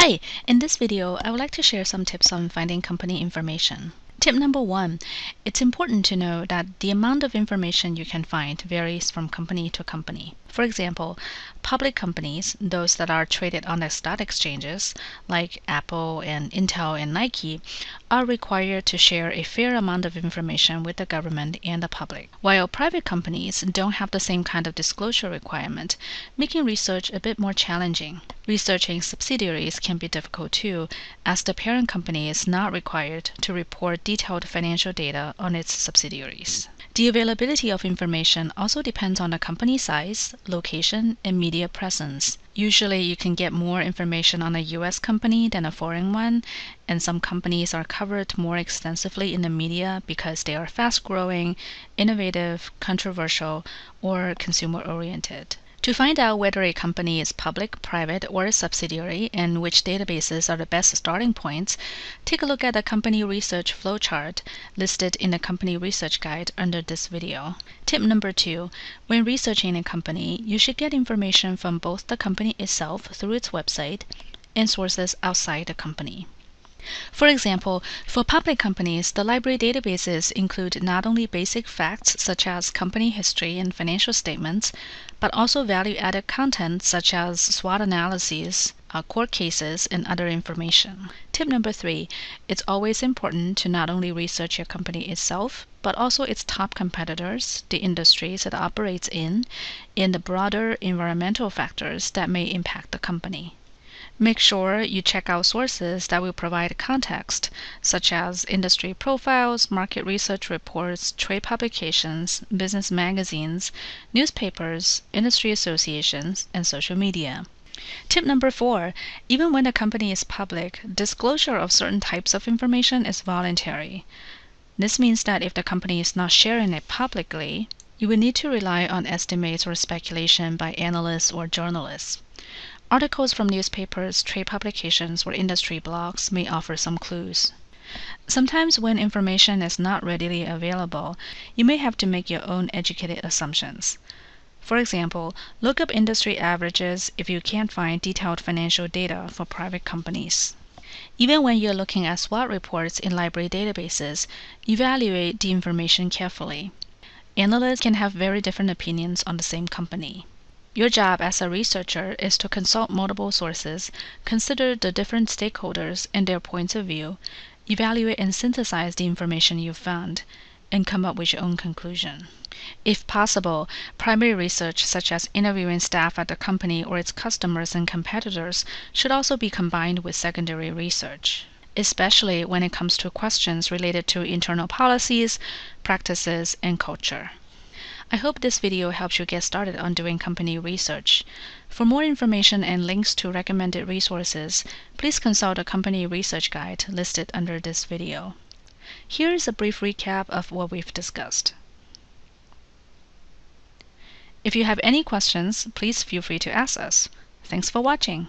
Hi, in this video, I would like to share some tips on finding company information. Tip number one, it's important to know that the amount of information you can find varies from company to company. For example, public companies, those that are traded on the stock exchanges, like Apple and Intel and Nike, are required to share a fair amount of information with the government and the public, while private companies don't have the same kind of disclosure requirement, making research a bit more challenging. Researching subsidiaries can be difficult too, as the parent company is not required to report detailed financial data on its subsidiaries. The availability of information also depends on the company size, location, and media presence. Usually, you can get more information on a US company than a foreign one, and some companies are covered more extensively in the media because they are fast growing, innovative, controversial, or consumer oriented. To find out whether a company is public, private, or a subsidiary and which databases are the best starting points, take a look at the company research flowchart listed in the company research guide under this video. Tip number two, when researching a company, you should get information from both the company itself through its website and sources outside the company. For example, for public companies, the library databases include not only basic facts such as company history and financial statements, but also value-added content such as SWOT analyses, uh, court cases, and other information. Tip number three, it's always important to not only research your company itself, but also its top competitors, the industries it operates in, and the broader environmental factors that may impact the company. Make sure you check out sources that will provide context, such as industry profiles, market research reports, trade publications, business magazines, newspapers, industry associations, and social media. Tip number four even when a company is public, disclosure of certain types of information is voluntary. This means that if the company is not sharing it publicly, you will need to rely on estimates or speculation by analysts or journalists. Articles from newspapers, trade publications, or industry blogs may offer some clues. Sometimes, when information is not readily available, you may have to make your own educated assumptions. For example, look up industry averages if you can't find detailed financial data for private companies. Even when you're looking at SWOT reports in library databases, evaluate the information carefully. Analysts can have very different opinions on the same company. Your job as a researcher is to consult multiple sources, consider the different stakeholders and their points of view, evaluate and synthesize the information you've found, and come up with your own conclusion. If possible, primary research such as interviewing staff at the company or its customers and competitors should also be combined with secondary research, especially when it comes to questions related to internal policies, practices, and culture. I hope this video helps you get started on doing company research. For more information and links to recommended resources, please consult the company research guide listed under this video. Here is a brief recap of what we've discussed. If you have any questions, please feel free to ask us. Thanks for watching.